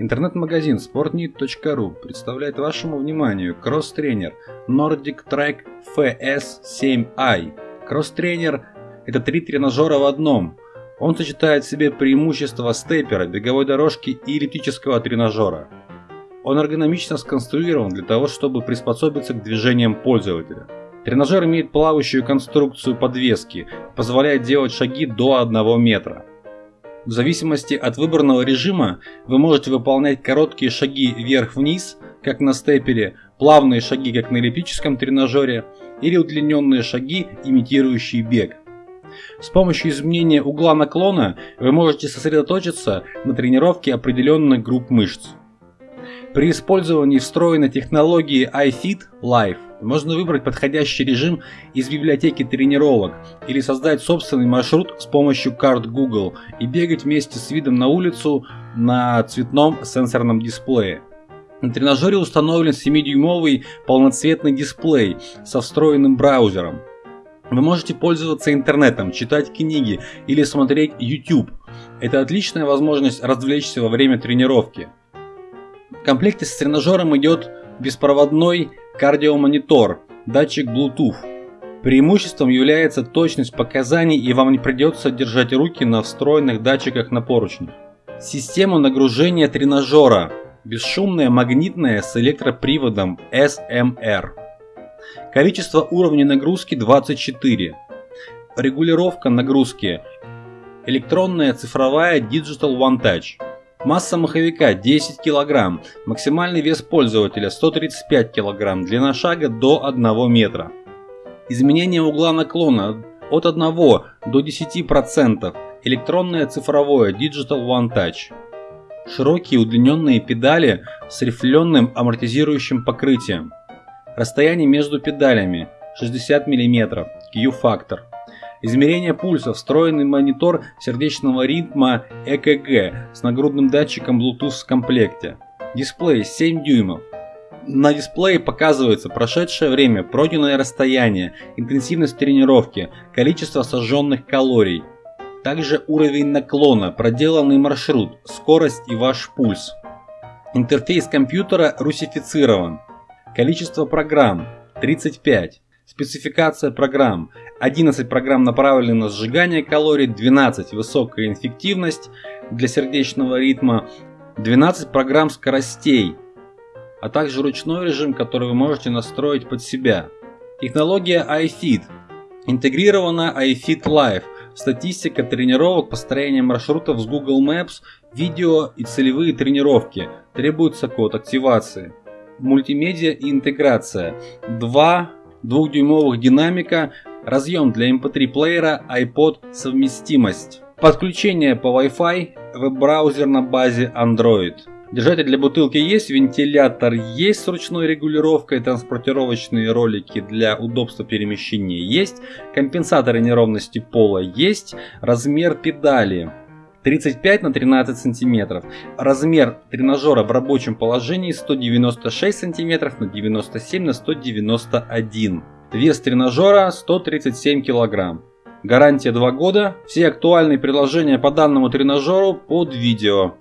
Интернет-магазин sportneet.ru представляет вашему вниманию кросс-тренер Nordic Track FS7i. Кросс-тренер – это три тренажера в одном. Он сочетает в себе преимущества степера, беговой дорожки и эллиптического тренажера. Он эргономично сконструирован для того, чтобы приспособиться к движениям пользователя. Тренажер имеет плавающую конструкцию подвески, позволяет делать шаги до 1 метра. В зависимости от выбранного режима вы можете выполнять короткие шаги вверх-вниз, как на степере, плавные шаги, как на эллиптическом тренажере, или удлиненные шаги, имитирующие бег. С помощью изменения угла наклона вы можете сосредоточиться на тренировке определенных групп мышц. При использовании встроенной технологии iFit Live можно выбрать подходящий режим из библиотеки тренировок или создать собственный маршрут с помощью карт Google и бегать вместе с видом на улицу на цветном сенсорном дисплее. На тренажере установлен 7-дюймовый полноцветный дисплей со встроенным браузером. Вы можете пользоваться интернетом, читать книги или смотреть YouTube. Это отличная возможность развлечься во время тренировки. В комплекте с тренажером идет беспроводной кардиомонитор, датчик Bluetooth. Преимуществом является точность показаний и вам не придется держать руки на встроенных датчиках на поручнях. Система нагружения тренажера. Бесшумная магнитная с электроприводом SMR. Количество уровней нагрузки 24. Регулировка нагрузки. Электронная цифровая Digital One Touch. Масса маховика 10 кг, максимальный вес пользователя 135 кг, длина шага до 1 метра. Изменение угла наклона от 1 до 10%, электронное цифровое Digital One Touch. Широкие удлиненные педали с рифленым амортизирующим покрытием. Расстояние между педалями 60 мм, Q-фактор. Измерение пульса, встроенный монитор сердечного ритма ЭКГ с нагрудным датчиком Bluetooth в комплекте. Дисплей 7 дюймов. На дисплее показывается прошедшее время, пройденное расстояние, интенсивность тренировки, количество сожженных калорий. Также уровень наклона, проделанный маршрут, скорость и ваш пульс. Интерфейс компьютера русифицирован. Количество программ 35. Спецификация программ. 11 программ направлены на сжигание калорий, 12 высокая инфективность для сердечного ритма, 12 программ скоростей, а также ручной режим, который вы можете настроить под себя. Технология iFit. Интегрирована iFit Live. Статистика тренировок, построение маршрутов с Google Maps, видео и целевые тренировки. Требуется код активации. Мультимедиа и интеграция. Два двухдюймовых динамика, разъем для MP3 эм плеера, iPod совместимость. Подключение по Wi-Fi, веб-браузер на базе Android. Держатель для бутылки есть, вентилятор есть с ручной регулировкой, транспортировочные ролики для удобства перемещения есть, компенсаторы неровности пола есть, размер педали 35 на 13 сантиметров. Размер тренажера в рабочем положении 196 сантиметров на 97 на 191. Вес тренажера 137 килограмм. Гарантия 2 года. Все актуальные предложения по данному тренажеру под видео.